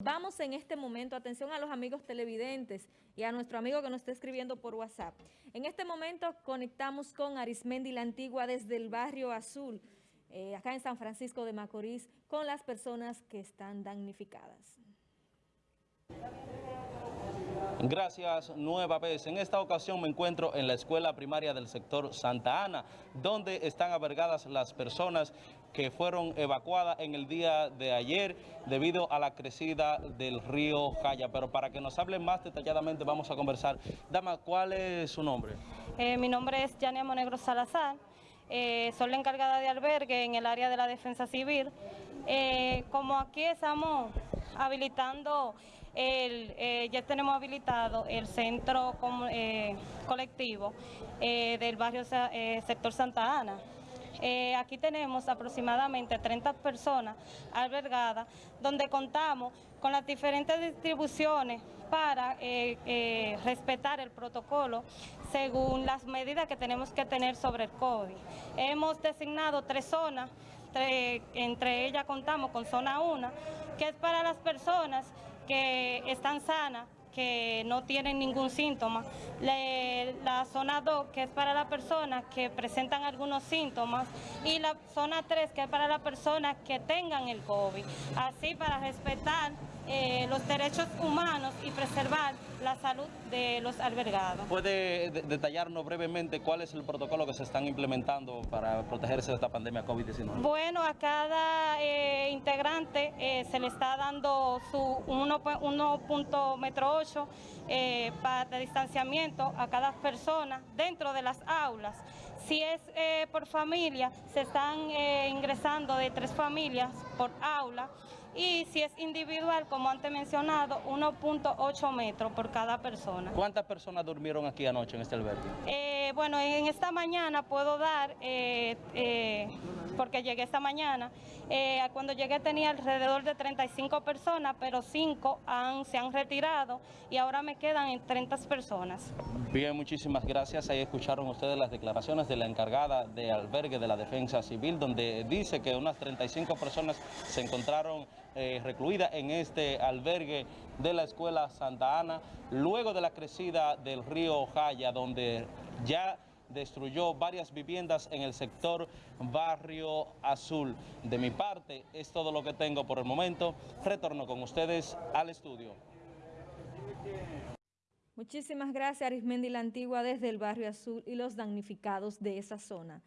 Vamos en este momento, atención a los amigos televidentes y a nuestro amigo que nos está escribiendo por WhatsApp. En este momento conectamos con Arismendi la Antigua desde el barrio Azul, eh, acá en San Francisco de Macorís, con las personas que están damnificadas. Gracias nueva vez. En esta ocasión me encuentro en la escuela primaria del sector Santa Ana, donde están albergadas las personas que fueron evacuadas en el día de ayer debido a la crecida del río Jaya. Pero para que nos hable más detalladamente vamos a conversar. Dama, ¿cuál es su nombre? Eh, mi nombre es Yania Monegro Salazar. Eh, soy la encargada de albergue en el área de la defensa civil. Eh, como aquí estamos habilitando, eh, ya tenemos habilitado el centro eh, colectivo eh, del barrio sector Santa Ana. aquí tenemos aproximadamente 30 personas albergadas, donde contamos con las diferentes distribuciones para respetar el protocolo según las medidas que tenemos que tener sobre el COVID. Hemos designado tres zonas entre, ellas contamos con zona 1, que es para las personas que están sanas, que no tienen ningún síntoma. la zona 2, que es para las personas que presentan algunos síntomas. Y la zona 3, que es para las personas que tengan el COVID. Así para respetar eh, los derechos humanos y preservar la salud de los albergados. ¿Puede detallarnos brevemente cuál es el protocolo que se están implementando para protegerse de esta pandemia COVID-19? Bueno, a cada eh, integrante eh, se le está dando su 1.8 eh, de distanciamiento a cada persona dentro de las aulas. Si es por familia, se están ingresando de tres familias por aula y si es individual, como antes mencionado, 1.8 metros por cada persona. ¿Cuántas personas durmieron aquí anoche en este albergue? Eh, bueno, en esta mañana puedo dar, eh, eh, porque llegué esta mañana, cuando llegué tenía alrededor de 35 personas, pero 5 han, se han retirado y ahora me quedan en 30 personas. Bien, muchísimas gracias. Ahí escucharon ustedes las declaraciones de la encargada de albergue de la Defensa Civil, donde dice que unas 35 personas se encontraron eh, recluida en este albergue de la Escuela Santa Ana, luego de la crecida del río Jaya, donde ya destruyó varias viviendas en el sector Barrio Azul. De mi parte, es todo lo que tengo por el momento. Retorno con ustedes al estudio. Muchísimas gracias, Arismendi la Antigua, desde el Barrio Azul y los damnificados de esa zona.